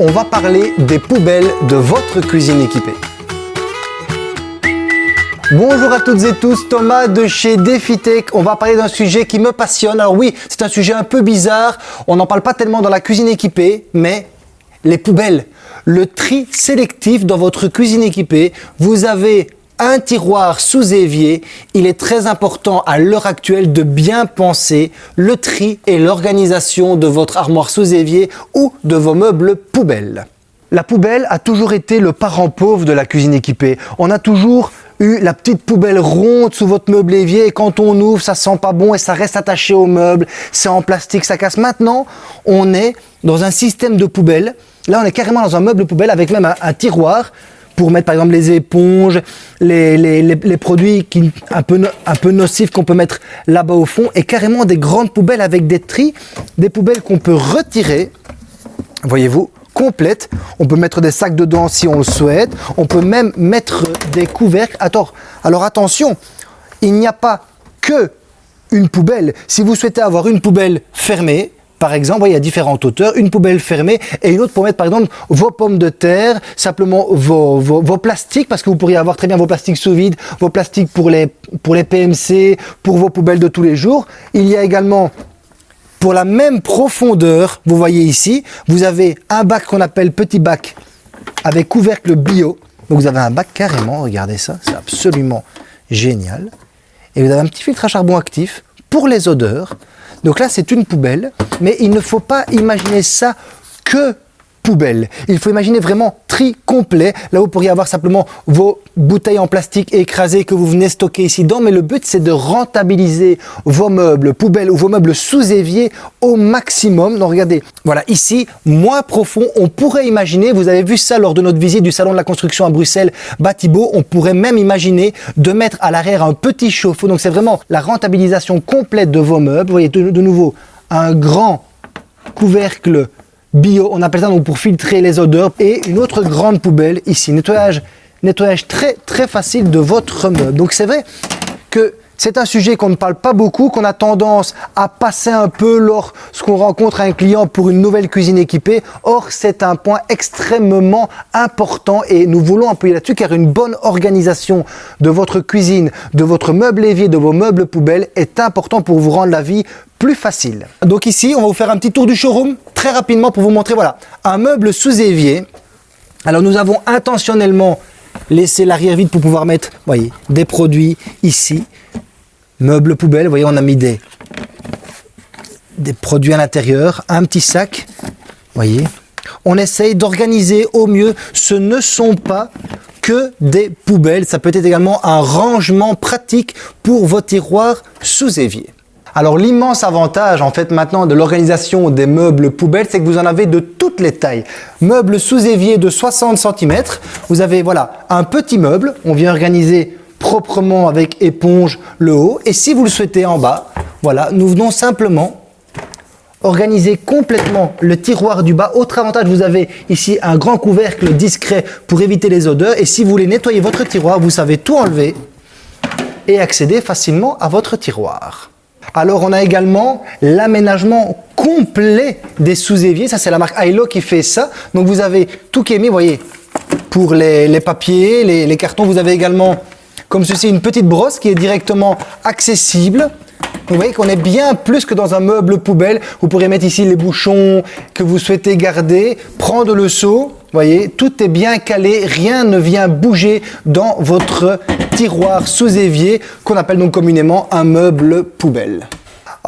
on va parler des poubelles de votre cuisine équipée. Bonjour à toutes et tous, Thomas de chez DefiTech. On va parler d'un sujet qui me passionne. Alors oui, c'est un sujet un peu bizarre. On n'en parle pas tellement dans la cuisine équipée, mais les poubelles. Le tri sélectif dans votre cuisine équipée. Vous avez un tiroir sous évier, il est très important à l'heure actuelle de bien penser le tri et l'organisation de votre armoire sous évier ou de vos meubles poubelles. La poubelle a toujours été le parent pauvre de la cuisine équipée. On a toujours eu la petite poubelle ronde sous votre meuble évier et quand on ouvre, ça sent pas bon et ça reste attaché au meuble, c'est en plastique, ça casse. Maintenant, on est dans un système de poubelle. Là, on est carrément dans un meuble poubelle avec même un tiroir pour mettre par exemple les éponges, les, produits qui, un, peu, un peu nocifs qu'on peut mettre là-bas au fond et carrément des grandes poubelles avec des tris, des poubelles qu'on peut retirer, voyez-vous, complètes. On peut mettre des sacs dedans si on le souhaite. On peut même mettre des couvercles. Attends, alors attention, il n'y a pas que une poubelle. Si vous souhaitez avoir une poubelle fermée, par exemple, il y a différentes hauteurs, une poubelle fermée et une autre pour mettre par exemple vos pommes de terre, simplement vos, plastiques, parce que vous pourriez avoir très bien vos plastiques sous vide, vos plastiques pour les, pour les PMC, pour vos poubelles de tous les jours. Il y a également pour la même profondeur, vous voyez ici, vous avez un bac qu'on appelle petit bac avec couvercle bio. Donc vous avez un bac carrément, regardez ça, c'est absolument génial. Et vous avez un petit filtre à charbon actif pour les odeurs. Donc là, c'est une poubelle, mais il ne faut pas imaginer ça que Il faut imaginer vraiment tri complet. Là, vous pourriez avoir simplement vos bouteilles en plastique écrasées que vous venez stocker ici dedans. Mais le but, c'est de rentabiliser vos meubles poubelles ou vos meubles sous évier au maximum. Donc, regardez, voilà, ici, moins profond, on pourrait imaginer, vous avez vu ça lors de notre visite du salon de la construction à Bruxelles, Batibo, on pourrait même imaginer de mettre à l'arrière un petit chauffe-eau. Donc, c'est vraiment la rentabilisation complète de vos meubles. Vous voyez de nouveau un grand couvercle bio, on appelle ça donc pour filtrer les odeurs. Et une autre grande poubelle ici, nettoyage, nettoyage très très facile de votre meuble. Donc c'est vrai que c'est un sujet qu'on ne parle pas beaucoup, qu'on a tendance à passer un peu lorsqu'on rencontre un client pour une nouvelle cuisine équipée. Or, c'est un point extrêmement important et nous voulons appuyer là-dessus car une bonne organisation de votre cuisine, de votre meuble évier, de vos meubles poubelles est important pour vous rendre la vie plus facile. Donc ici, on va vous faire un petit tour du showroom très rapidement pour vous montrer voilà un meuble sous évier. Alors nous avons intentionnellement laissé l'arrière vide pour pouvoir mettre voyez, des produits ici. Meuble poubelle, vous voyez, on a mis des, produits à l'intérieur, un petit sac, voyez. On essaye d'organiser au mieux. Ce ne sont pas que des poubelles. Ça peut être également un rangement pratique pour vos tiroirs sous évier. Alors l'immense avantage en fait maintenant de l'organisation des meubles poubelles, c'est que vous en avez de toutes les tailles. Meubles sous évier de 60 cm, vous avez voilà un petit meuble, on vient organiser proprement avec éponge le haut. Et si vous le souhaitez en bas, voilà, nous venons simplement organiser complètement le tiroir du bas. Autre avantage, vous avez ici un grand couvercle discret pour éviter les odeurs. Et si vous voulez nettoyer votre tiroir, vous savez tout enlever et accéder facilement à votre tiroir. Alors on a également l'aménagement complet des sous-éviers. Ça c'est la marque Ailo qui fait ça. Donc vous avez tout qui est mis, vous voyez, pour les, papiers, les cartons. Vous avez également comme ceci, une petite brosse qui est directement accessible. Vous voyez qu'on est bien plus que dans un meuble poubelle. Vous pourrez mettre ici les bouchons que vous souhaitez garder, prendre le seau. Vous voyez, tout est bien calé, rien ne vient bouger dans votre tiroir sous évier qu'on appelle donc communément un meuble poubelle.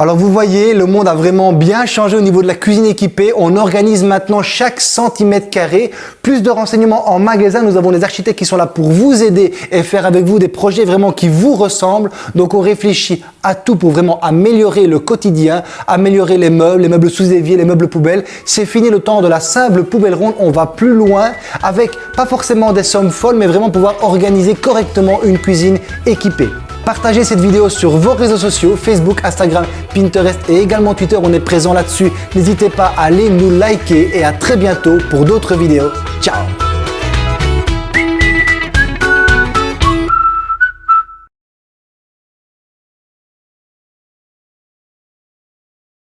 Alors vous voyez, le monde a vraiment bien changé au niveau de la cuisine équipée. On organise maintenant chaque centimètre carré. Plus de renseignements en magasin. Nous avons des architectes qui sont là pour vous aider et faire avec vous des projets vraiment qui vous ressemblent. Donc on réfléchit à tout pour vraiment améliorer le quotidien, améliorer les meubles, les meubles sous évier, les meubles poubelles. C'est fini le temps de la simple poubelle ronde. On va plus loin avec pas forcément des sommes folles, mais vraiment pouvoir organiser correctement une cuisine équipée. Partagez cette vidéo sur vos réseaux sociaux, Facebook, Instagram, Pinterest et également Twitter, on est présent là-dessus. N'hésitez pas à aller nous liker et à très bientôt pour d'autres vidéos. Ciao